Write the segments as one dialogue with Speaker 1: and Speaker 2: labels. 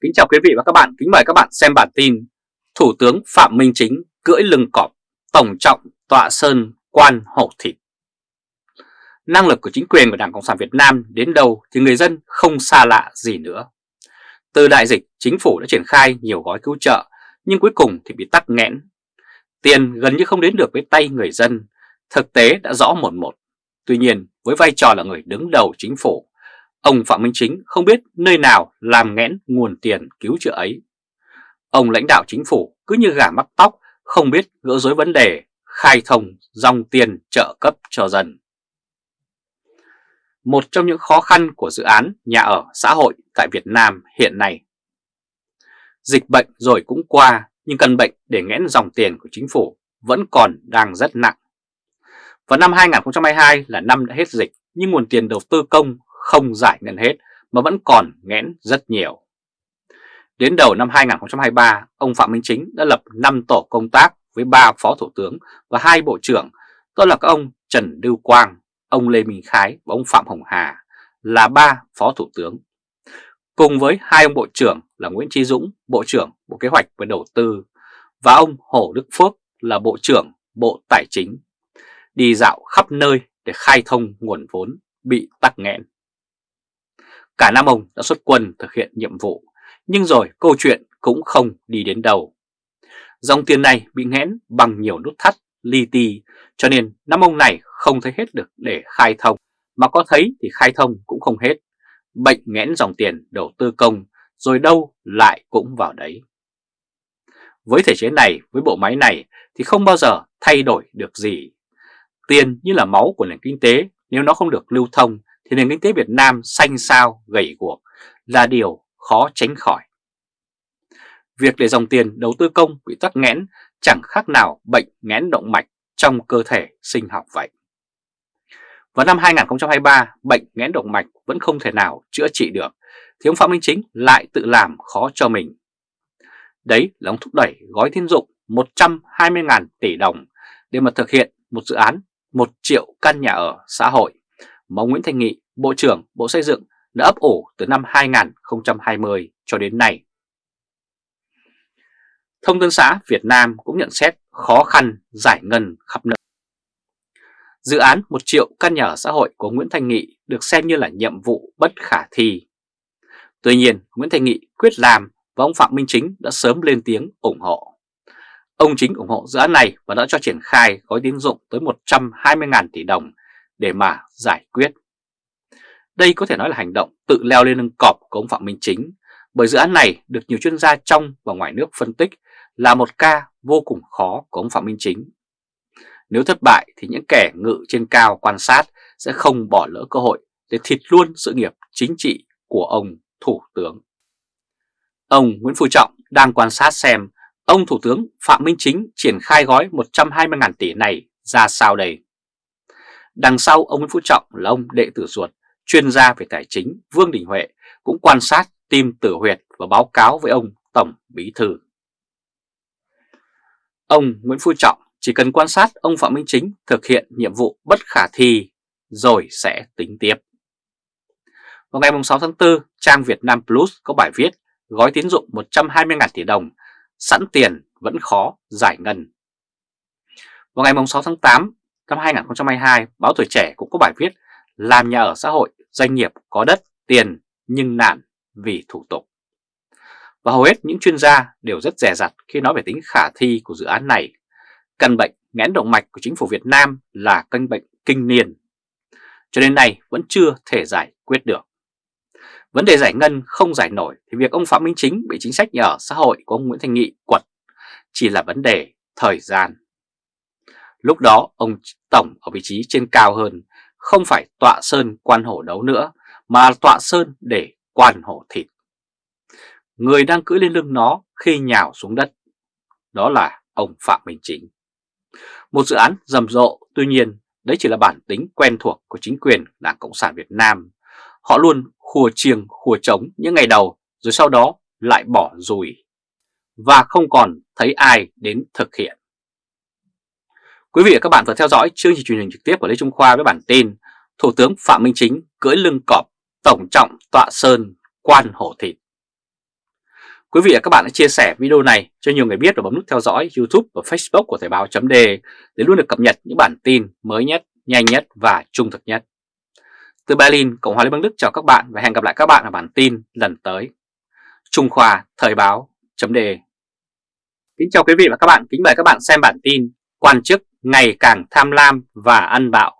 Speaker 1: Kính chào quý vị và các bạn, kính mời các bạn xem bản tin Thủ tướng Phạm Minh Chính cưỡi lưng cọp, tổng trọng tọa sơn quan hổ thịt. Năng lực của chính quyền của Đảng Cộng sản Việt Nam đến đâu thì người dân không xa lạ gì nữa. Từ đại dịch, chính phủ đã triển khai nhiều gói cứu trợ nhưng cuối cùng thì bị tắc nghẽn. Tiền gần như không đến được với tay người dân, thực tế đã rõ một một. Tuy nhiên với vai trò là người đứng đầu chính phủ Ông Phạm Minh Chính không biết nơi nào làm nghẽn nguồn tiền cứu trợ ấy. Ông lãnh đạo chính phủ cứ như gà mắc tóc, không biết gỡ rối vấn đề, khai thông dòng tiền trợ cấp cho dân. Một trong những khó khăn của dự án nhà ở xã hội tại Việt Nam hiện nay. Dịch bệnh rồi cũng qua, nhưng căn bệnh để nghẽn dòng tiền của chính phủ vẫn còn đang rất nặng. Vào năm 2022 là năm đã hết dịch, nhưng nguồn tiền đầu tư công không giải ngân hết mà vẫn còn nghẽn rất nhiều. Đến đầu năm 2023, ông Phạm Minh Chính đã lập 5 tổ công tác với 3 phó thủ tướng và hai bộ trưởng, đó là các ông Trần Lưu Quang, ông Lê Minh Khái và ông Phạm Hồng Hà là ba phó thủ tướng. Cùng với hai ông bộ trưởng là Nguyễn Trí Dũng, Bộ trưởng Bộ Kế hoạch và Đầu tư và ông Hồ Đức Phước là Bộ trưởng Bộ Tài chính, đi dạo khắp nơi để khai thông nguồn vốn bị tắc nghẽn. Cả năm ông đã xuất quân thực hiện nhiệm vụ, nhưng rồi câu chuyện cũng không đi đến đâu. Dòng tiền này bị nghẽn bằng nhiều nút thắt, li ti, cho nên năm ông này không thấy hết được để khai thông, mà có thấy thì khai thông cũng không hết. Bệnh nghẽn dòng tiền đầu tư công, rồi đâu lại cũng vào đấy. Với thể chế này, với bộ máy này thì không bao giờ thay đổi được gì. Tiền như là máu của nền kinh tế, nếu nó không được lưu thông thì nền kinh tế Việt Nam xanh xao, gầy guộc là điều khó tránh khỏi. Việc để dòng tiền đầu tư công bị tắc nghẽn chẳng khác nào bệnh nghẽn động mạch trong cơ thể sinh học vậy. Vào năm 2023, bệnh nghẽn động mạch vẫn không thể nào chữa trị được, thì ông Phạm Minh Chính lại tự làm khó cho mình. Đấy là ông thúc đẩy gói tín dụng 120.000 tỷ đồng để mà thực hiện một dự án 1 triệu căn nhà ở xã hội mà ông Nguyễn Thanh Nghị, Bộ trưởng Bộ Xây dựng đã ấp ủ từ năm 2020 cho đến nay. Thông tấn xã Việt Nam cũng nhận xét khó khăn giải ngân khắp nơi. Dự án 1 triệu căn nhà ở xã hội của Nguyễn Thanh Nghị được xem như là nhiệm vụ bất khả thi. Tuy nhiên, Nguyễn Thanh Nghị quyết làm và ông Phạm Minh Chính đã sớm lên tiếng ủng hộ. Ông Chính ủng hộ dự án này và đã cho triển khai gói tín dụng tới 120.000 tỷ đồng để mà giải quyết. Đây có thể nói là hành động tự leo lên lưng cọp của ông Phạm Minh Chính, bởi dự án này được nhiều chuyên gia trong và ngoài nước phân tích là một ca vô cùng khó của ông Phạm Minh Chính. Nếu thất bại thì những kẻ ngự trên cao quan sát sẽ không bỏ lỡ cơ hội để thịt luôn sự nghiệp chính trị của ông Thủ tướng. Ông Nguyễn Phú Trọng đang quan sát xem ông Thủ tướng Phạm Minh Chính triển khai gói 120.000 tỷ này ra sao đây. Đằng sau ông Nguyễn Phú Trọng là ông đệ tử ruột, chuyên gia về tài chính Vương Đình Huệ cũng quan sát tim tử huyệt và báo cáo với ông Tổng Bí Thư. Ông Nguyễn Phú Trọng chỉ cần quan sát ông Phạm Minh Chính thực hiện nhiệm vụ bất khả thi rồi sẽ tính tiếp. Vào ngày 6 tháng 4, trang Việt Nam Plus có bài viết gói tín dụng 120.000 tỷ đồng, sẵn tiền vẫn khó giải ngân. Vào ngày 6 tháng 8, Năm 2022, báo Tuổi Trẻ cũng có bài viết Làm nhà ở xã hội, doanh nghiệp có đất, tiền nhưng nản vì thủ tục. Và hầu hết những chuyên gia đều rất rẻ rặt khi nói về tính khả thi của dự án này. Căn bệnh nghẽn động mạch của chính phủ Việt Nam là căn bệnh kinh niên. Cho đến nay vẫn chưa thể giải quyết được. Vấn đề giải ngân không giải nổi thì việc ông Phạm Minh Chính bị chính sách nhà ở xã hội của ông Nguyễn Thành Nghị quật chỉ là vấn đề thời gian. Lúc đó ông Tổng ở vị trí trên cao hơn, không phải tọa sơn quan hổ đấu nữa, mà tọa sơn để quan hổ thịt. Người đang cưỡi lên lưng nó khi nhào xuống đất, đó là ông Phạm Minh Chính. Một dự án rầm rộ, tuy nhiên đấy chỉ là bản tính quen thuộc của chính quyền Đảng Cộng sản Việt Nam. Họ luôn khua chiêng khua trống những ngày đầu rồi sau đó lại bỏ rùi và không còn thấy ai đến thực hiện. Quý vị và các bạn vừa theo dõi chương trình truyền hình trực tiếp của Lê Trung Khoa với bản tin Thủ tướng Phạm Minh Chính cưỡi lưng cọp tổng trọng tọa sơn quan hổ thịt. Quý vị và các bạn hãy chia sẻ video này cho nhiều người biết và bấm nút theo dõi YouTube và Facebook của Thời báo .de để luôn được cập nhật những bản tin mới nhất, nhanh nhất và trung thực nhất. Từ Berlin, Cộng hòa Liên bang Đức chào các bạn và hẹn gặp lại các bạn ở bản tin lần tới. Trung Khoa Thời báo .de Kính chào quý vị và các bạn, kính mời các bạn xem bản tin Quan chức ngày càng tham lam và ăn bạo,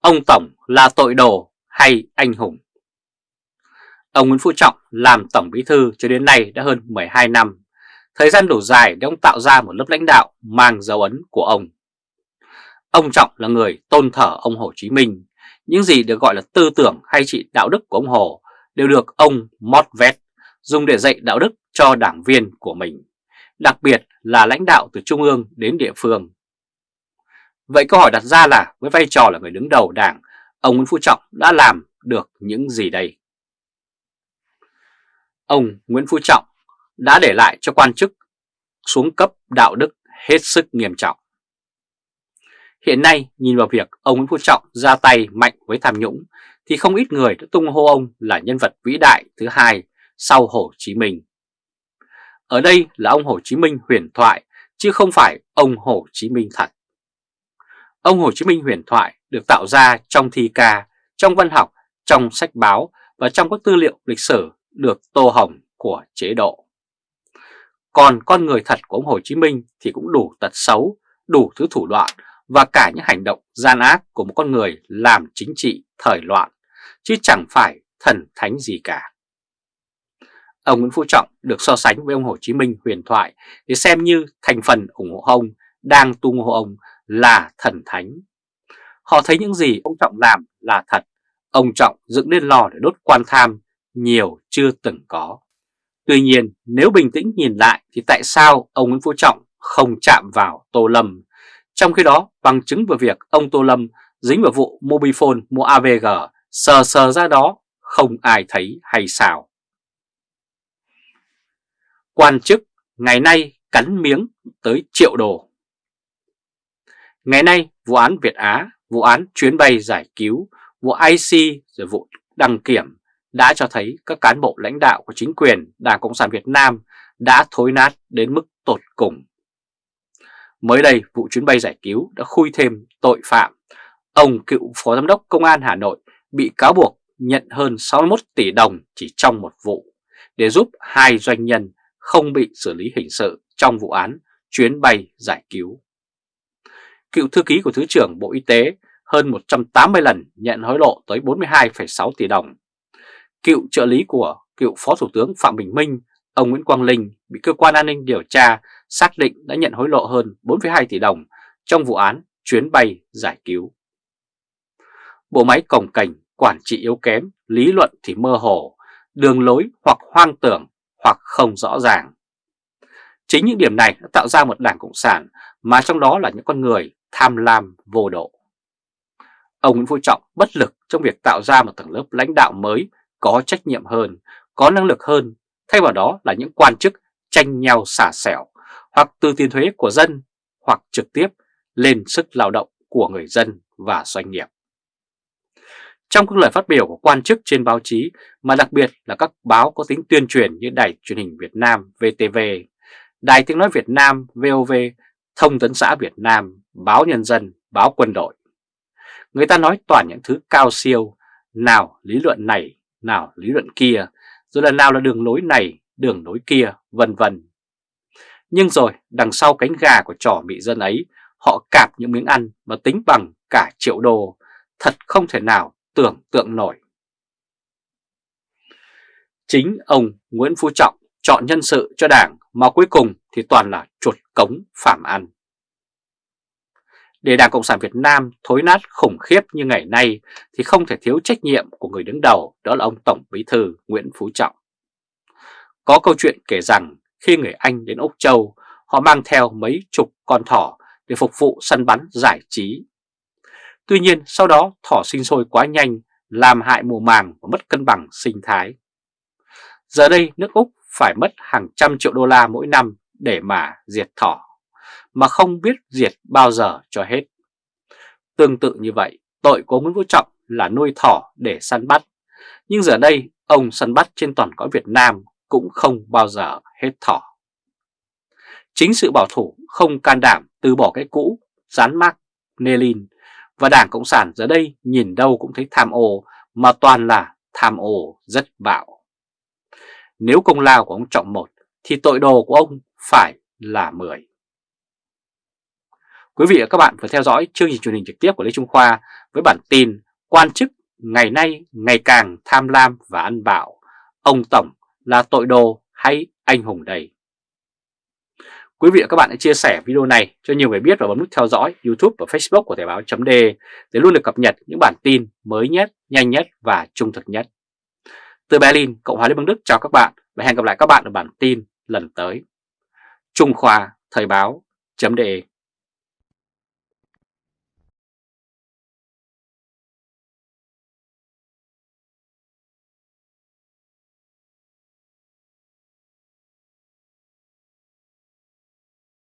Speaker 1: ông Tổng là tội đồ hay anh hùng? Ông Nguyễn Phú Trọng làm Tổng Bí Thư cho đến nay đã hơn 12 năm, thời gian đủ dài để ông tạo ra một lớp lãnh đạo mang dấu ấn của ông. Ông Trọng là người tôn thờ ông Hồ Chí Minh, những gì được gọi là tư tưởng hay trị đạo đức của ông Hồ đều được ông mót vét dùng để dạy đạo đức cho đảng viên của mình, đặc biệt là lãnh đạo từ trung ương đến địa phương. Vậy câu hỏi đặt ra là với vai trò là người đứng đầu đảng, ông Nguyễn Phú Trọng đã làm được những gì đây? Ông Nguyễn Phú Trọng đã để lại cho quan chức xuống cấp đạo đức hết sức nghiêm trọng. Hiện nay nhìn vào việc ông Nguyễn Phú Trọng ra tay mạnh với tham nhũng thì không ít người đã tung hô ông là nhân vật vĩ đại thứ hai sau Hồ Chí Minh. Ở đây là ông Hồ Chí Minh huyền thoại chứ không phải ông Hồ Chí Minh thật. Ông Hồ Chí Minh huyền thoại được tạo ra trong thi ca, trong văn học, trong sách báo và trong các tư liệu lịch sử được tô hồng của chế độ. Còn con người thật của ông Hồ Chí Minh thì cũng đủ tật xấu, đủ thứ thủ đoạn và cả những hành động gian ác của một con người làm chính trị thời loạn, chứ chẳng phải thần thánh gì cả. Ông Nguyễn Phú Trọng được so sánh với ông Hồ Chí Minh huyền thoại để xem như thành phần ủng hộ ông đang tung hô ông là thần thánh. Họ thấy những gì ông Trọng làm là thật, ông Trọng dựng lên lò để đốt quan tham nhiều chưa từng có. Tuy nhiên nếu bình tĩnh nhìn lại thì tại sao ông Nguyễn Phú Trọng không chạm vào Tô Lâm? Trong khi đó bằng chứng về việc ông Tô Lâm dính vào vụ Mobifone mua AVG sờ sờ ra đó không ai thấy hay sao. Quan chức ngày nay cắn miếng tới triệu đồ. Ngày nay vụ án Việt Á, vụ án chuyến bay giải cứu, vụ IC rồi vụ đăng kiểm đã cho thấy các cán bộ lãnh đạo của chính quyền Đảng Cộng sản Việt Nam đã thối nát đến mức tột cùng. Mới đây, vụ chuyến bay giải cứu đã khui thêm tội phạm. Ông cựu Phó Giám đốc Công an Hà Nội bị cáo buộc nhận hơn 61 tỷ đồng chỉ trong một vụ để giúp hai doanh nhân không bị xử lý hình sự trong vụ án chuyến bay giải cứu. Cựu thư ký của Thứ trưởng Bộ Y tế hơn 180 lần nhận hối lộ tới 42,6 tỷ đồng Cựu trợ lý của cựu Phó Thủ tướng Phạm Bình Minh, ông Nguyễn Quang Linh bị cơ quan an ninh điều tra xác định đã nhận hối lộ hơn 4,2 tỷ đồng trong vụ án chuyến bay giải cứu. Bộ máy cồng cảnh, quản trị yếu kém, lý luận thì mơ hồ, đường lối hoặc hoang tưởng hoặc không rõ ràng. Chính những điểm này đã tạo ra một đảng Cộng sản mà trong đó là những con người tham lam vô độ. Ông Nguyễn Phú Trọng bất lực trong việc tạo ra một tầng lớp lãnh đạo mới có trách nhiệm hơn, có năng lực hơn, thay vào đó là những quan chức tranh nhau xả xẻo, hoặc từ tiền thuế của dân, hoặc trực tiếp lên sức lao động của người dân và doanh nghiệp. Trong các lời phát biểu của quan chức trên báo chí, mà đặc biệt là các báo có tính tuyên truyền như Đài truyền hình Việt Nam VTV, Đài tiếng nói Việt Nam VOV, Thông tấn xã Việt Nam, Báo Nhân dân, Báo Quân đội. Người ta nói toàn những thứ cao siêu, nào lý luận này nào lý luận kia, rồi lần nào là đường lối này, đường lối kia, vân vân. Nhưng rồi đằng sau cánh gà của trò bị dân ấy, họ cạp những miếng ăn mà tính bằng cả triệu đô, thật không thể nào tưởng tượng nổi. Chính ông Nguyễn Phú Trọng chọn nhân sự cho đảng mà cuối cùng thì toàn là chuột cống phạm ăn. Để Đảng Cộng sản Việt Nam thối nát khủng khiếp như ngày nay thì không thể thiếu trách nhiệm của người đứng đầu đó là ông Tổng Bí Thư Nguyễn Phú Trọng. Có câu chuyện kể rằng khi người Anh đến Úc Châu, họ mang theo mấy chục con thỏ để phục vụ săn bắn giải trí. Tuy nhiên sau đó thỏ sinh sôi quá nhanh, làm hại mùa màng và mất cân bằng sinh thái. Giờ đây nước Úc phải mất hàng trăm triệu đô la mỗi năm để mà diệt thỏ mà không biết diệt bao giờ cho hết. Tương tự như vậy, tội của Nguyễn Phú Trọng là nuôi thỏ để săn bắt. Nhưng giờ đây, ông săn bắt trên toàn cõi Việt Nam cũng không bao giờ hết thỏ. Chính sự bảo thủ không can đảm từ bỏ cái cũ, dán mác lin và Đảng Cộng sản giờ đây nhìn đâu cũng thấy tham ô mà toàn là tham ô rất bạo. Nếu công lao của ông trọng một thì tội đồ của ông phải là 10. Quý vị và các bạn vừa theo dõi chương trình truyền hình trực tiếp của Lê Trung Khoa với bản tin Quan chức ngày nay ngày càng tham lam và ăn bạo, ông Tổng là tội đồ hay anh hùng đầy. Quý vị và các bạn hãy chia sẻ video này cho nhiều người biết và bấm nút theo dõi YouTube và Facebook của Thời báo .d để luôn được cập nhật những bản tin mới nhất, nhanh nhất và trung thực nhất. Từ Berlin, Cộng hòa Liên bang Đức chào các bạn và hẹn gặp lại các bạn ở bản tin lần tới. Trung Khoa Thời báo .de